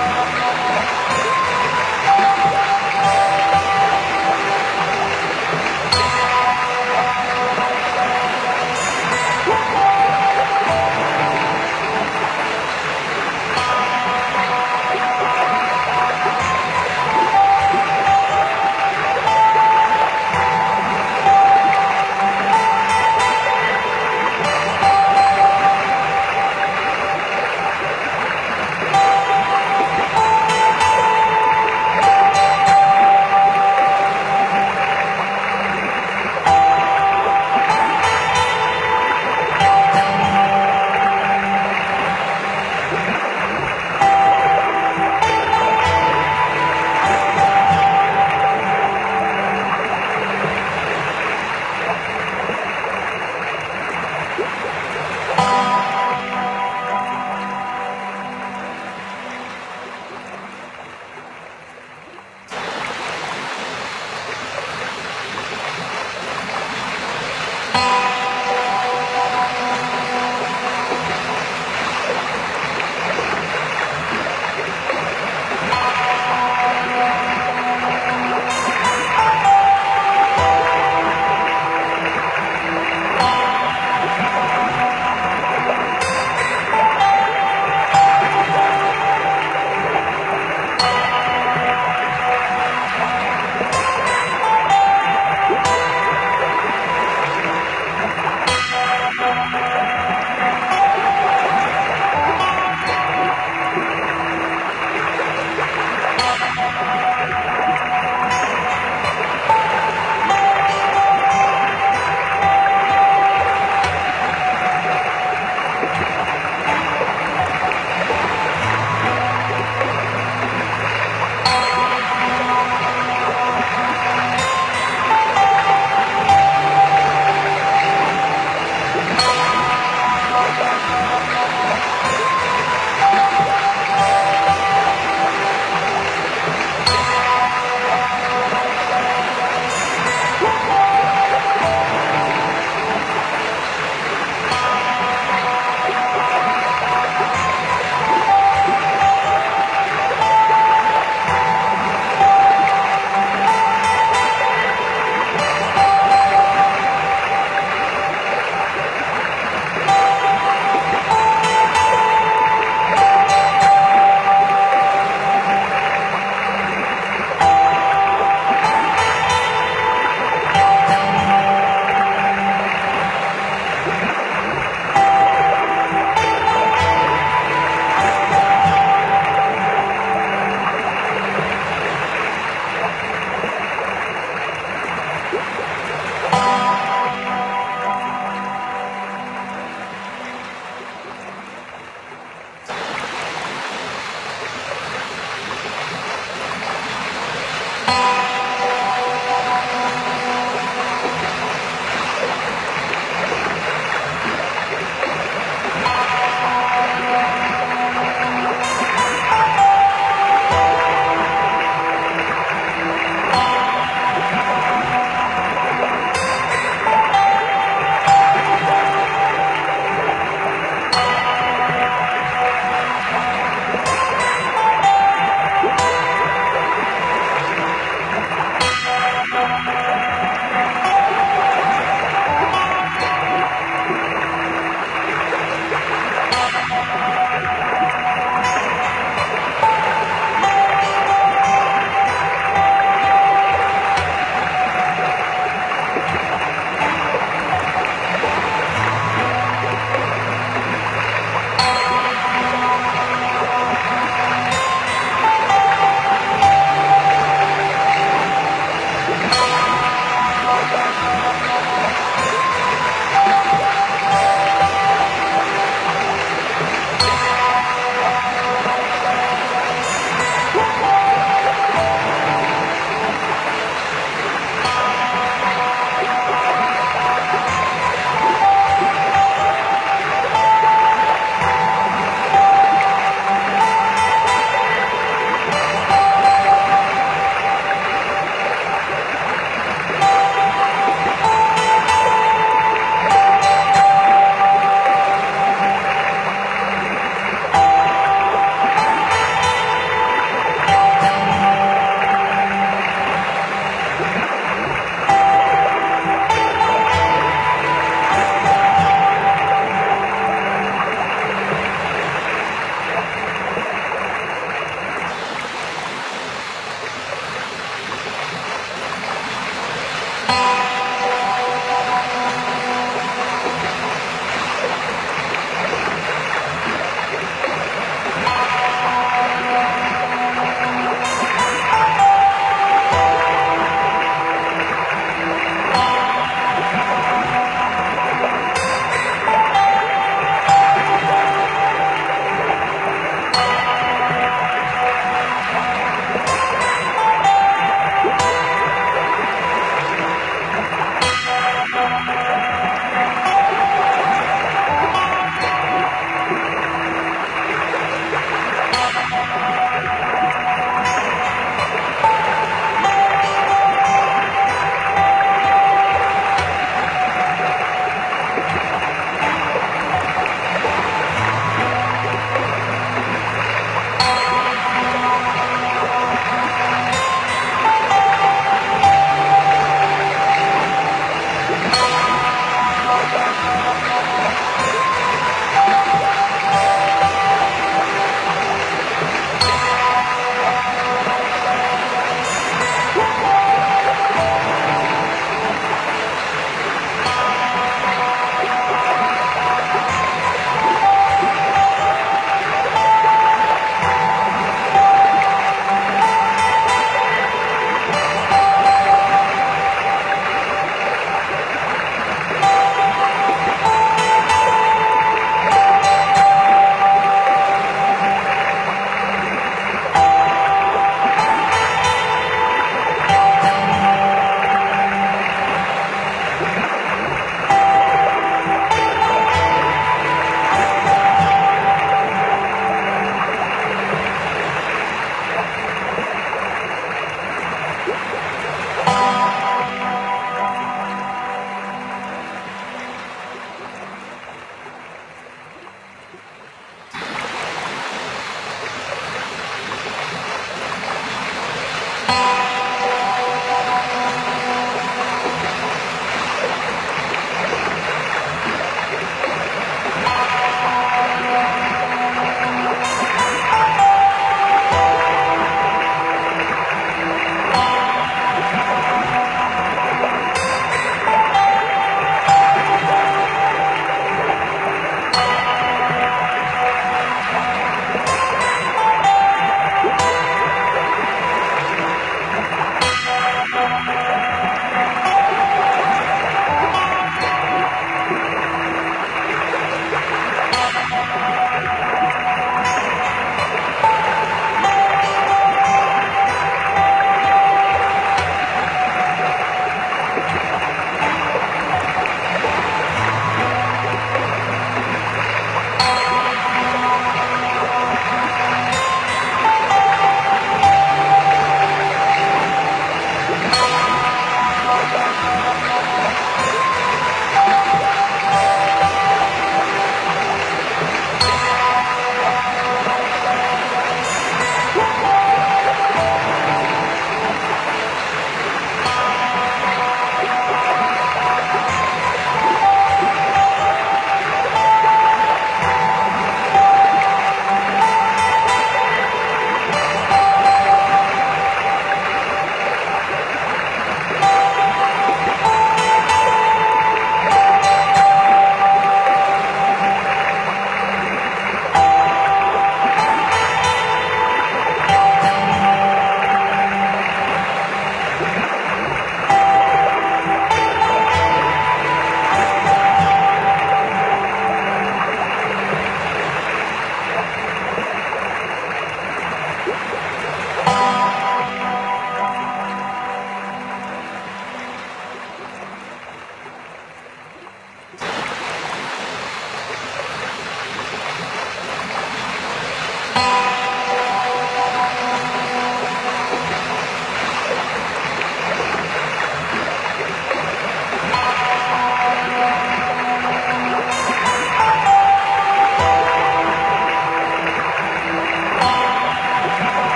Oh,